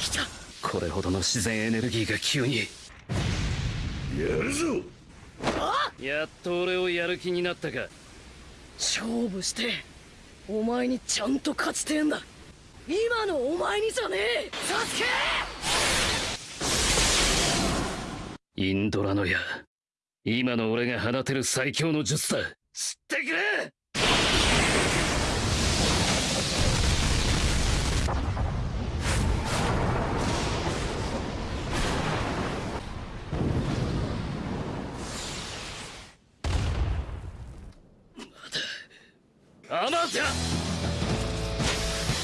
Speaker 1: 来た！
Speaker 4: これほどの自然エネルギーが急に。
Speaker 22: やるぞ。
Speaker 4: やっと俺をやる気になったか。
Speaker 1: 勝負してお前にちゃんと勝ちてえんだ。今のお前にじゃねえ！サスケ！
Speaker 4: インドラの矢。今の俺が放てる最強の術だ知ってくれ！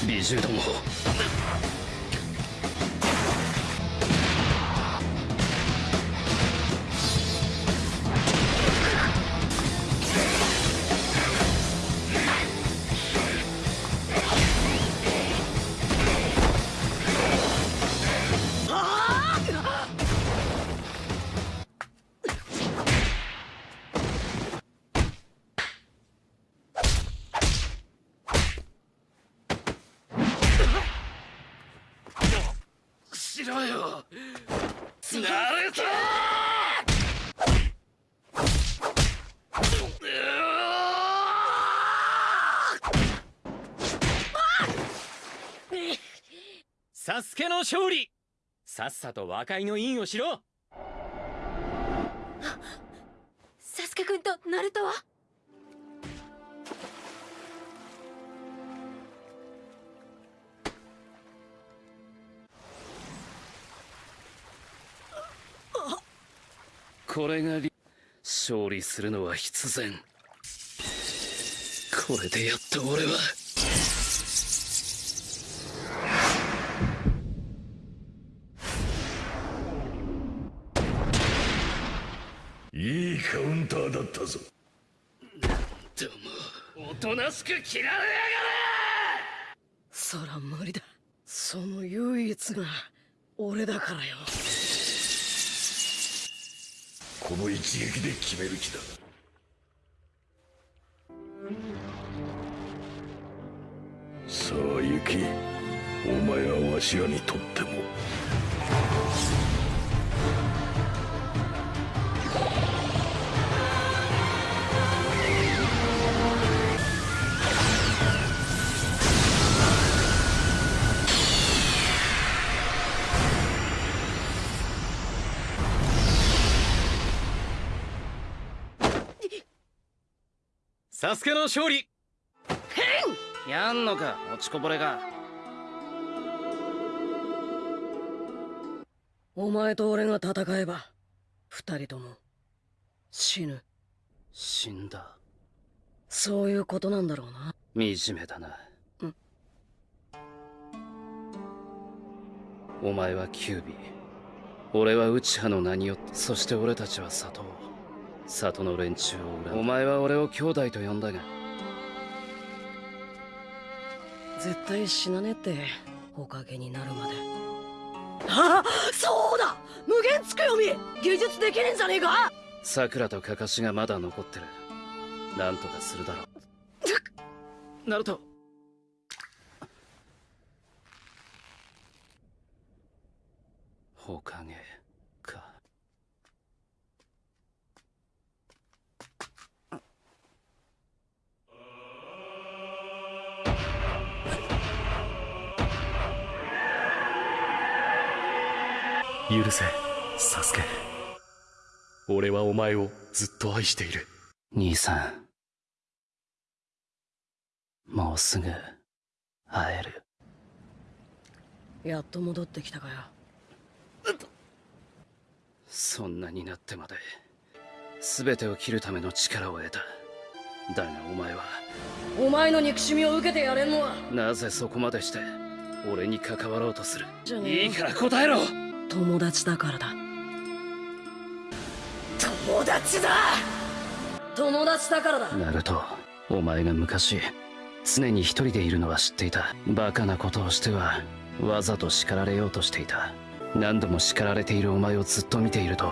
Speaker 4: 美獣ども
Speaker 23: 勝利。さっさと和解の印をしろ
Speaker 6: サスケくんとナルトは？
Speaker 4: これがリ勝利するのは必然。これでやっと俺は
Speaker 22: カウンターだったぞ。
Speaker 4: でもおとなしく切られやがれ。
Speaker 1: そら無理だ。その唯一が俺だからよ。
Speaker 22: この一撃で決める気だ。さあ行きお前はわしらにとっても
Speaker 23: サスケの勝利。
Speaker 4: やんのか落ちこぼれが。
Speaker 1: お前と俺が戦えば二人とも死ぬ。
Speaker 4: 死んだ。
Speaker 1: そういうことなんだろうな。
Speaker 4: 惨めだな。
Speaker 1: うん。
Speaker 4: お前はキュービー。俺は内派の名によってそして俺たちは里を里の連中を恨む。お前は俺を兄弟と呼んだが。
Speaker 1: 絶対死なねえっておかげになるまで。あそうだ！無限つくよみ！技術できねえんじゃねえか？
Speaker 4: 桜とカカシがまだ残ってる。なんとかするだろう。ナルト。ほかげ
Speaker 9: 許せサスケ。俺はお前をずっと愛している。
Speaker 4: 兄さん。もうすぐ会える。
Speaker 1: やっと戻ってきたかよ。
Speaker 4: そんなになってまで全てを切るための力を得た。だがお前は
Speaker 1: お前の憎しみを受けてやれんのは。
Speaker 4: なぜそこまでして俺に関わろうとする。いいから答えろ
Speaker 1: 友達だからだ。友達だ！友達だからだ。
Speaker 4: ナルトお前が昔常に一人でいるのは知っていた。バカなことをしてはわざと叱られようとしていた。何度も叱られているお前をずっと見ていると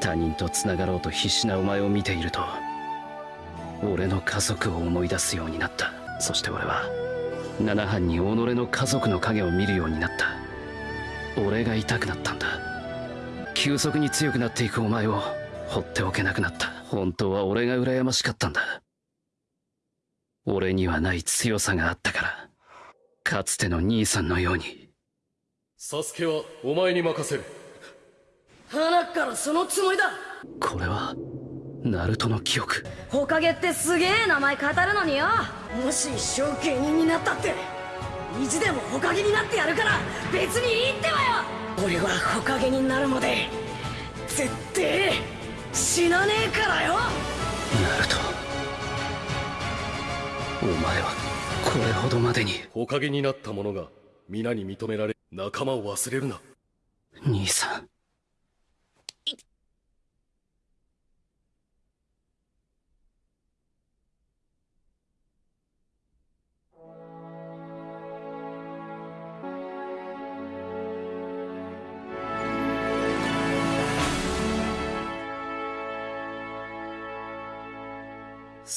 Speaker 4: 他人と繋がろうと必死なお前を見ていると俺の家族を思い出すようになった。そして俺は七班に己の家族の影を見るようになった俺が痛くなったんだ。急速に強くなっていくお前を放っておけなくなった。本当は俺が羨ましかったんだ。俺にはない強さがあったから。かつての兄さんのように。
Speaker 9: サスケはお前に任せる。
Speaker 1: 鼻からそのつもりだ。
Speaker 4: これはナルトの記憶。
Speaker 1: ホカゲってすげえ名前語るのによ。もし一生芸人になったって意地でもホカゲになってやるから別にいいってばよ。俺はホカゲになるまで絶対死なねえからよ。
Speaker 4: ナルト。お前はこれほどまでに。
Speaker 9: 火影になった者が皆に認められ仲間を忘れるな。
Speaker 4: 兄さん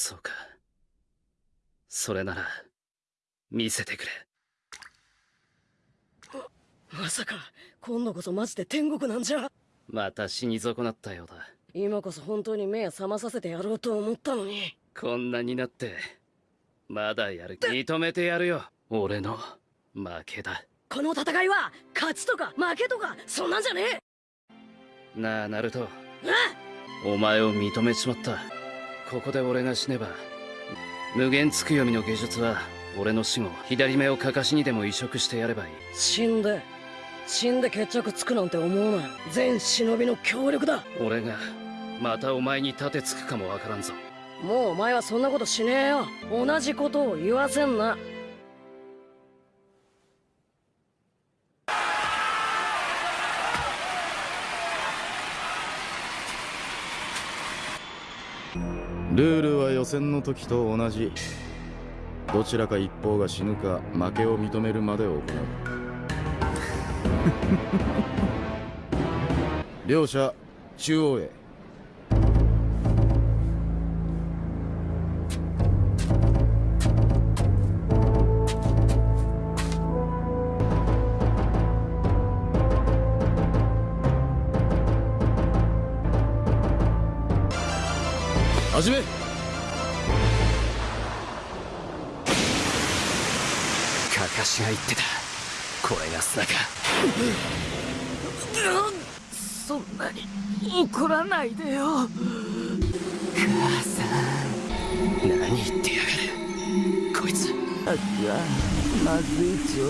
Speaker 4: そうか。それなら見せてくれ。
Speaker 1: まさか今度こそマジで天国なんじゃ。
Speaker 4: また死に損なったようだ。
Speaker 1: 今こそ本当に目覚まさせてやろうと思ったのに。
Speaker 4: こんなになってまだやる認めてやるよ。俺の負けだ。
Speaker 1: この戦いは勝ちとか負けとかそんなんじゃねえ。
Speaker 4: なあナルト。
Speaker 1: あ
Speaker 4: お前を認めちまったここで俺が死ねば無限つくよみの芸術は俺の死後左目をかかしにでも移植してやればいい。
Speaker 1: 死んで死んで決着つくなんて思うな全忍びの協力だ。
Speaker 4: 俺がまたお前に盾つくかもわからんぞ。
Speaker 1: もうお前はそんなことしねえよ。同じことを言わせんな
Speaker 24: ルールは予選の時と同じ。どちらか一方が死ぬか負けを認めるまで行う。両者中央へ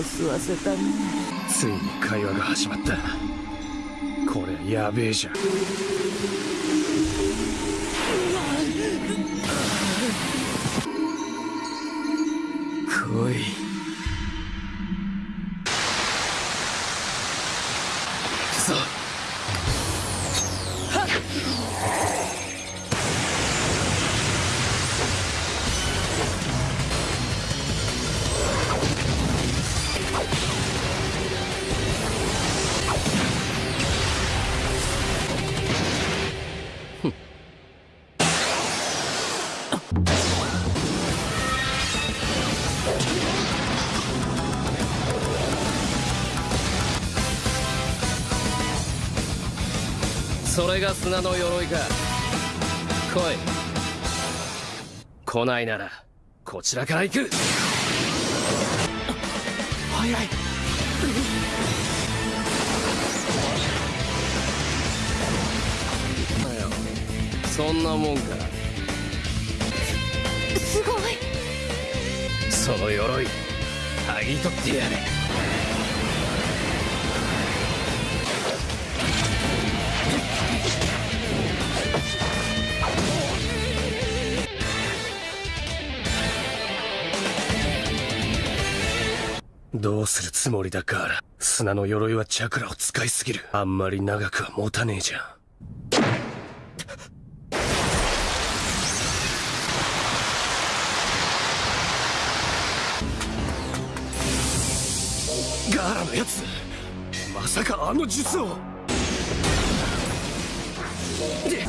Speaker 8: 吸わせたね
Speaker 9: ついに会話が始まった。これやべえじゃん。
Speaker 8: 来い
Speaker 4: それが砂の鎧か。来い。来ないならこちらから行く。
Speaker 8: 早い。
Speaker 4: そんなもんか。
Speaker 6: すごい。
Speaker 4: その鎧剥ぎ取ってやれどうするつもりだガーラ。砂の鎧はチャクラを使いすぎる。あんまり長くは持たねえじゃん。ガーラのやつまさかあの術を。で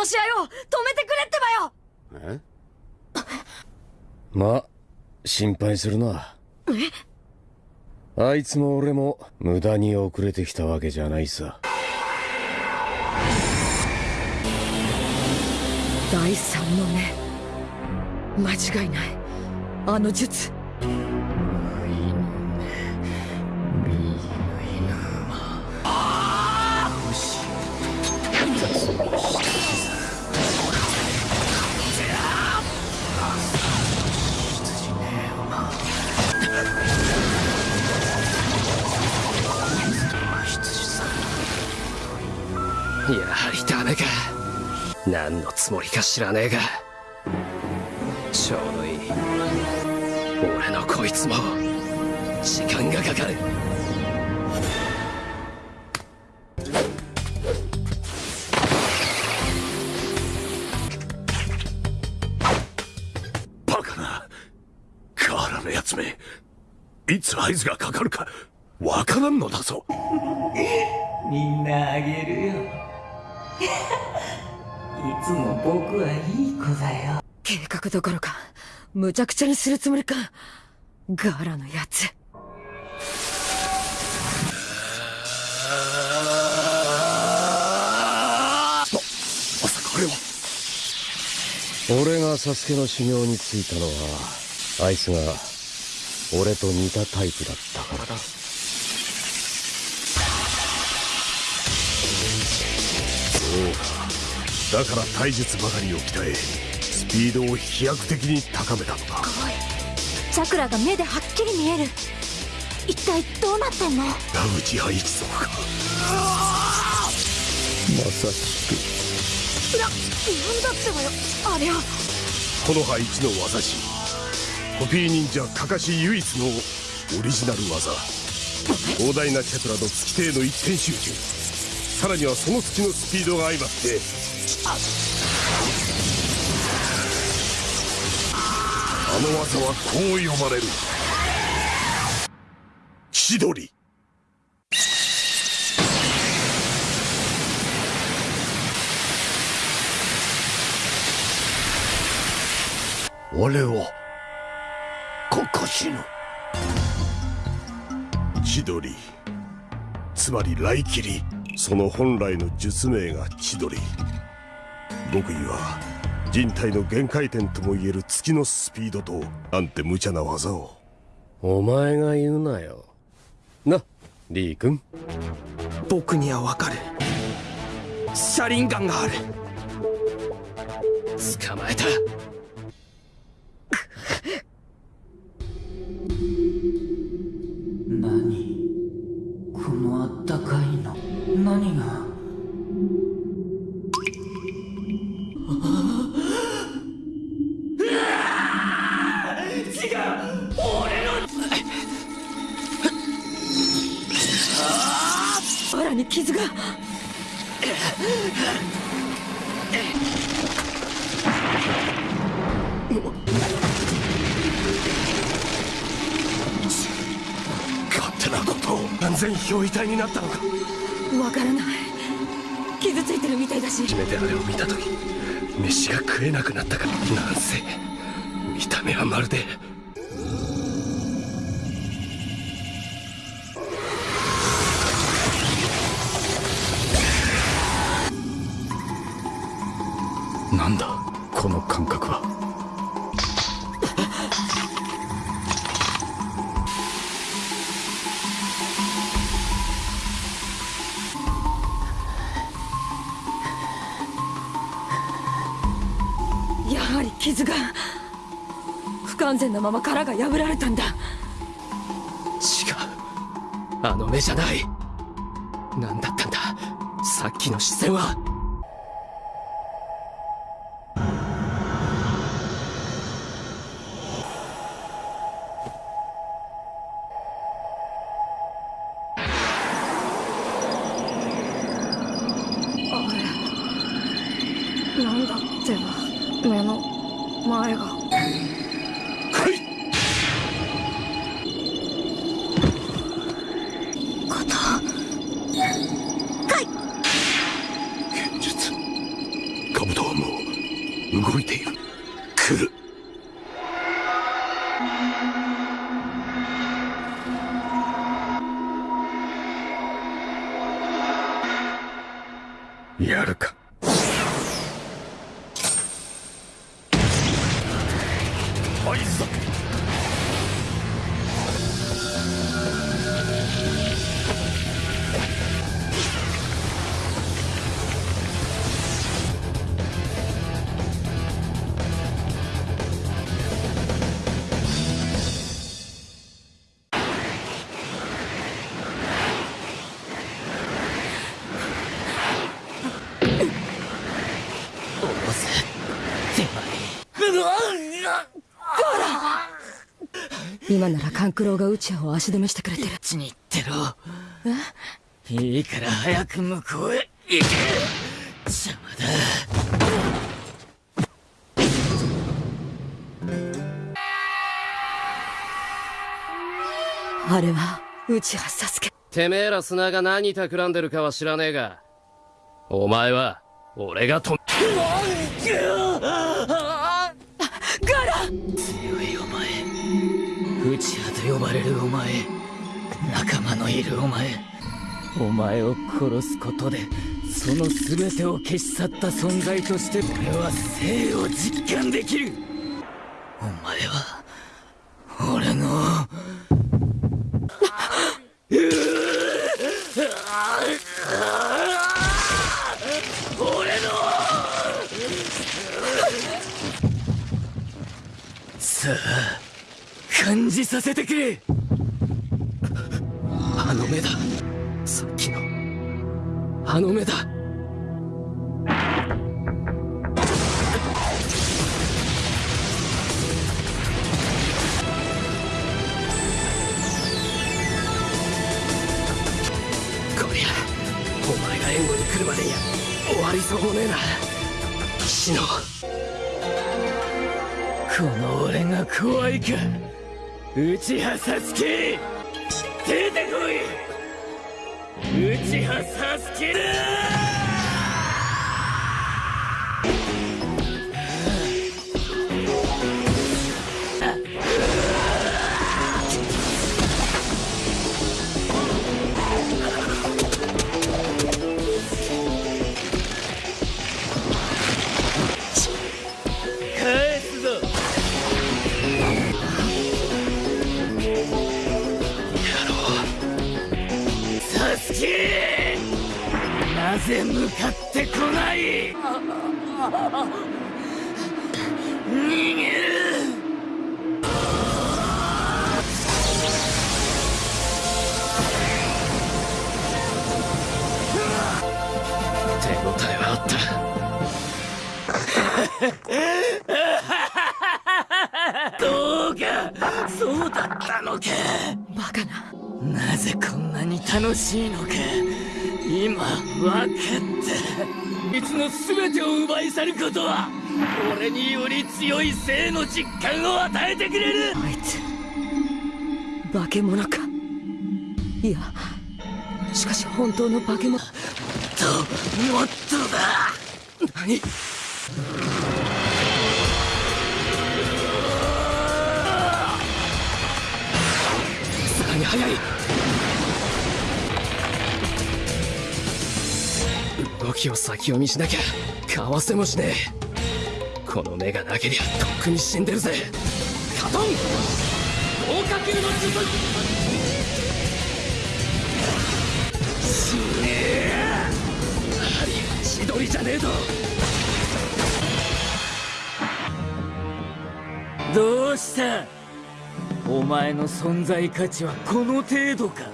Speaker 1: の試合を止めてくれってばよ。
Speaker 24: え？
Speaker 7: まあ心配するな。
Speaker 18: え？
Speaker 7: あいつも俺も無駄に遅れてきたわけじゃないさ。
Speaker 25: 第三の目。間違いない。あの術
Speaker 4: か。何のつもりか知らねえが。ちょうどいい。俺のこいつも時間がかかる。
Speaker 19: バカな河原のやつめ。いつ合図がかかるかわからんのだぞ。
Speaker 8: みんなあげるよいつも僕はいい子だよ。
Speaker 25: 計画どころかむちゃくちゃにするつもりかガーラのやつ。
Speaker 7: まさかあれは俺がサスケの修行についたのはあいつが俺と似たタイプだったからだ
Speaker 19: だから体術ばかりを鍛えスピードを飛躍的に高めたのか
Speaker 6: チャクラが目ではっきり見える。一体どうなってんの？
Speaker 19: ラウジハ一族か。
Speaker 7: まさし
Speaker 6: な、なんだってばよ。ありゃ。
Speaker 19: この葉一の技師。コピー忍者カカシ唯一のオリジナル技。広大なチャクラと月底の一点集中さらにはその月のスピードが相まって。あの技はこう呼ばれる。千鳥。俺はここ死ぬ。千鳥。つまり雷切り。その本来の術名が千鳥。極意は人体の限界点ともいえる月のスピードとなんて無茶な技を。
Speaker 7: お前が言うなよ。なリー君。
Speaker 8: 僕にはわかる。車輪ガンがある。
Speaker 4: 捕まえた。
Speaker 8: 何？このあったかいの何が？
Speaker 25: に傷が。
Speaker 19: ことを安全表遺体になったのか？
Speaker 25: わからない。傷ついてるみたいだし。
Speaker 4: 初めてあれを見た時飯が食えなくなったから。なんせ見た目はまるで
Speaker 25: 傷が不完全なまま殻が破られたんだ。
Speaker 4: 違う。あの目じゃない。何だったんだ。さっきの視線は。
Speaker 25: 勘九郎がうちを足止めしてくれてる。
Speaker 8: ちに行ってろ。いいから早く向こうへ行け。邪魔だ。
Speaker 25: あれはうちはサスケ。
Speaker 4: てめえら砂が何企んでるかは知らねえがお前は俺が止め
Speaker 8: ガラ！強いお前内派と呼ばれるお前仲間のいるお前お前を殺すことでその全てを消し去った存在として俺は生を実感できる。お前は俺の俺のさあ感じさせてくれ。
Speaker 4: あの目だ。さっきの。あの目だ。こりゃお前が援護に来るまでには終わりそうもねえな。騎士の
Speaker 8: この俺が怖いか。うちはサスケ出てこい。うちはサスケだなぜ向かってこない？逃げる。
Speaker 4: 手応えはあった。
Speaker 8: どうかそうだったのか。
Speaker 25: バカな
Speaker 8: なぜこんなに楽しいのか今分かったいつの全てを奪い去ることは俺により強い生の実感を与えてくれる。
Speaker 25: あいつ化け物か。いやしかし本当の化け物。
Speaker 8: ともっとだ。
Speaker 4: 何？さらに速い動きを先読みしなきゃかわせもしねえ。この目がなけりゃとっくに死んでるぜ。カトン合格の術。死ねえ。やはり千鳥じゃねえと
Speaker 8: どうした。お前の存在価値はこの程度か。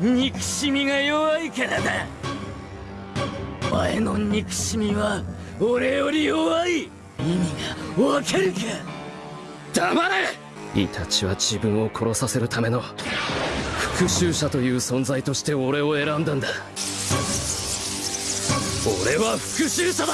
Speaker 8: 憎しみが弱いからだ。前の憎しみは俺より弱い。意味がわかるか
Speaker 4: 黙れ。イタチは自分を殺させるための。復讐者という存在として俺を選んだんだ。俺は復讐者
Speaker 26: だ